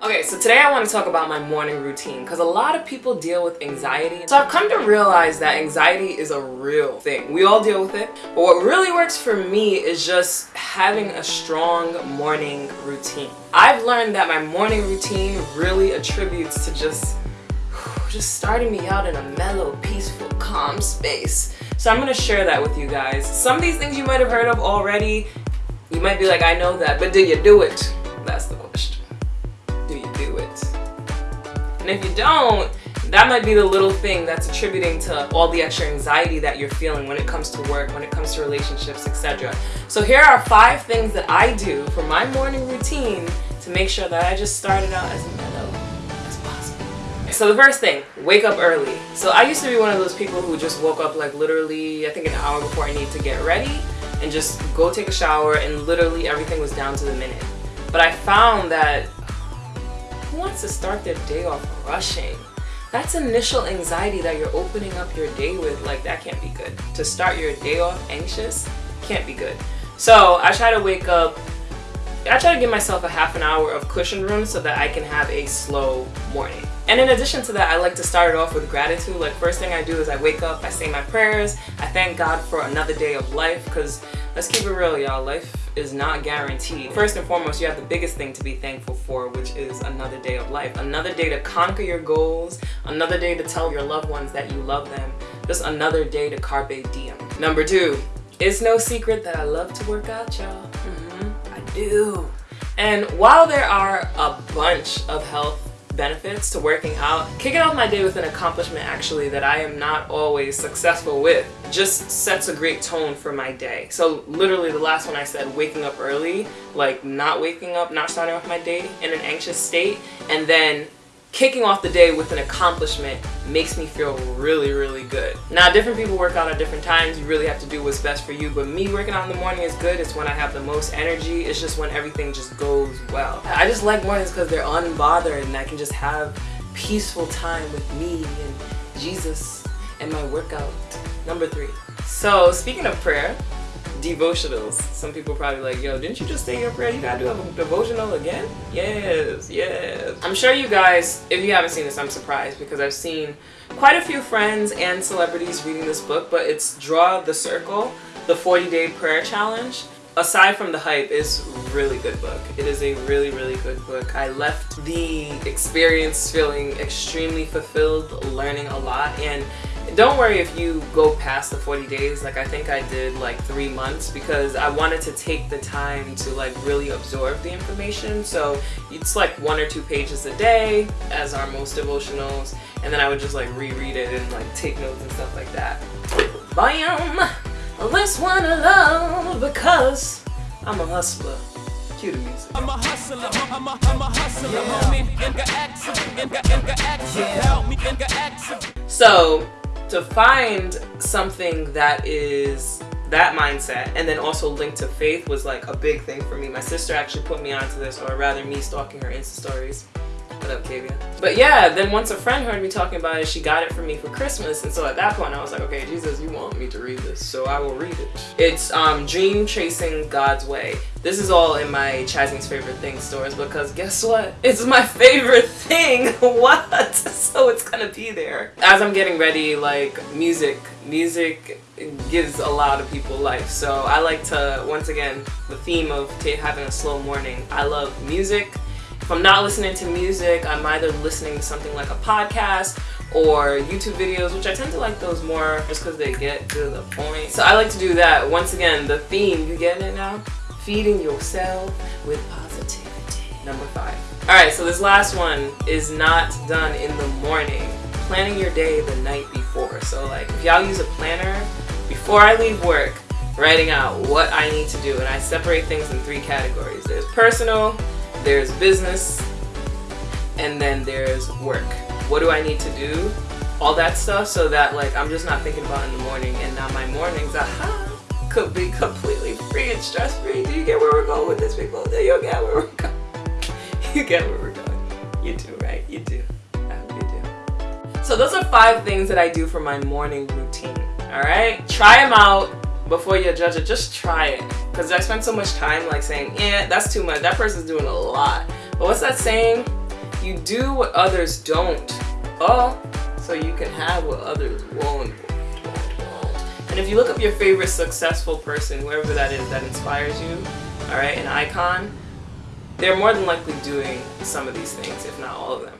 Okay, so today I want to talk about my morning routine because a lot of people deal with anxiety. So I've come to realize that anxiety is a real thing. We all deal with it. But what really works for me is just having a strong morning routine. I've learned that my morning routine really attributes to just just starting me out in a mellow, peaceful, calm space. So I'm going to share that with you guys. Some of these things you might have heard of already. You might be like, I know that, but do you do it? That's the question And if you don't, that might be the little thing that's attributing to all the extra anxiety that you're feeling when it comes to work, when it comes to relationships, etc. So here are five things that I do for my morning routine to make sure that I just started out as mellow as possible. So the first thing, wake up early. So I used to be one of those people who just woke up like literally, I think an hour before I need to get ready and just go take a shower and literally everything was down to the minute. But I found that wants to start their day off rushing? That's initial anxiety that you're opening up your day with. Like, that can't be good. To start your day off anxious can't be good. So I try to wake up, I try to give myself a half an hour of cushion room so that I can have a slow morning. And in addition to that, I like to start it off with gratitude. Like first thing I do is I wake up, I say my prayers, I thank God for another day of life because let's keep it real, y'all. Life is not guaranteed. First and foremost, you have the biggest thing to be thankful for, which is another day of life. Another day to conquer your goals, another day to tell your loved ones that you love them, just another day to carpe diem. Number two, it's no secret that I love to work out, y'all. Mm -hmm, I do. And while there are a bunch of health benefits to working out. Kicking off my day with an accomplishment actually that I am not always successful with just sets a great tone for my day. So literally the last one I said, waking up early, like not waking up, not starting off my day in an anxious state, and then kicking off the day with an accomplishment makes me feel really, really good. Now, different people work out at different times. You really have to do what's best for you. But me working out in the morning is good. It's when I have the most energy. It's just when everything just goes well. I just like mornings because they're unbothered and I can just have peaceful time with me and Jesus and my workout. Number three. So speaking of prayer, devotionals. Some people probably like, yo, didn't you just say your prayer? You gotta do a devotional again? Yes, yes. I'm sure you guys, if you haven't seen this, I'm surprised because I've seen quite a few friends and celebrities reading this book, but it's Draw the Circle, the 40 Day Prayer Challenge. Aside from the hype, it's really good book. It is a really, really good book. I left the experience feeling extremely fulfilled, learning a lot, and don't worry if you go past the 40 days. Like I think I did like three months because I wanted to take the time to like really absorb the information. So it's like one or two pages a day as are most devotionals. And then I would just like reread it and like take notes and stuff like that. Bam! This one alone because I'm a hustler. Cue the music. I'm a hustler, I'm a, I'm a hustler, yeah. So, to find something that is that mindset and then also linked to faith was like a big thing for me. My sister actually put me onto this or rather me stalking her Insta stories. What up, Kavia? But yeah, then once a friend heard me talking about it, she got it for me for Christmas. And so at that point, I was like, okay, Jesus, you want me to read this, so I will read it. It's um, Dream Chasing God's Way. This is all in my Chazzy's Favorite Things stores because guess what? It's my favorite thing. what? So it's gonna be there. As I'm getting ready, like music, music gives a lot of people life. So I like to, once again, the theme of having a slow morning. I love music. If I'm not listening to music, I'm either listening to something like a podcast or YouTube videos, which I tend to like those more just because they get to the point. So I like to do that. Once again, the theme, you getting it now? Feeding yourself with positivity. Number five. Alright, so this last one is not done in the morning. Planning your day the night before. So like, if y'all use a planner, before I leave work, writing out what I need to do. And I separate things in three categories. There's personal, there's business, and then there's work. What do I need to do? All that stuff so that like I'm just not thinking about in the morning and now my mornings, aha, could be completely free and stress free. Do you get where we're going with this people? Do you get where we're going? You get where we're going. You do, right? You do. I hope you do. So those are five things that I do for my morning routine. Alright? Try them out before you judge it. Just try it because I spend so much time like saying, yeah, that's too much. That person's doing a lot. But what's that saying? You do what others don't. Oh, so you can have what others won't. You look up your favorite successful person, whoever that is that inspires you, all right, an icon, they're more than likely doing some of these things, if not all of them.